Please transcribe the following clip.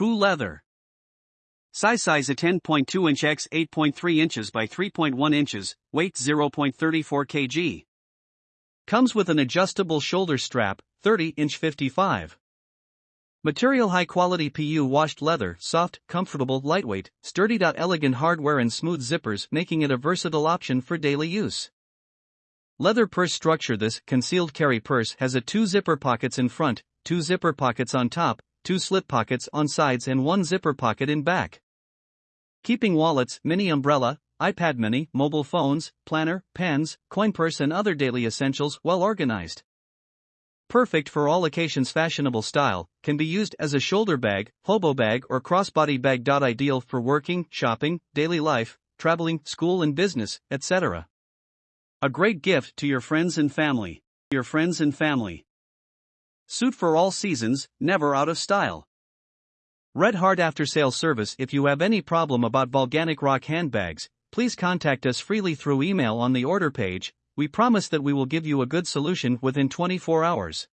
Poo leather. Size size a 10.2 inch x 8.3 inches by 3.1 inches, weight 0.34 kg. Comes with an adjustable shoulder strap, 30 inch 55. Material high quality PU washed leather, soft, comfortable, lightweight, sturdy. Elegant hardware and smooth zippers making it a versatile option for daily use. Leather purse structure This concealed carry purse has a two zipper pockets in front, two zipper pockets on top, two slip pockets on sides and one zipper pocket in back. Keeping wallets, mini umbrella, iPad mini, mobile phones, planner, pens, coin purse and other daily essentials well organized. Perfect for all occasions fashionable style, can be used as a shoulder bag, hobo bag or crossbody bag. Ideal for working, shopping, daily life, traveling, school and business, etc. A great gift to your friends and family. Your friends and family. Suit for all seasons, never out of style. Red Heart After Sale Service If you have any problem about volcanic Rock handbags, please contact us freely through email on the order page. We promise that we will give you a good solution within 24 hours.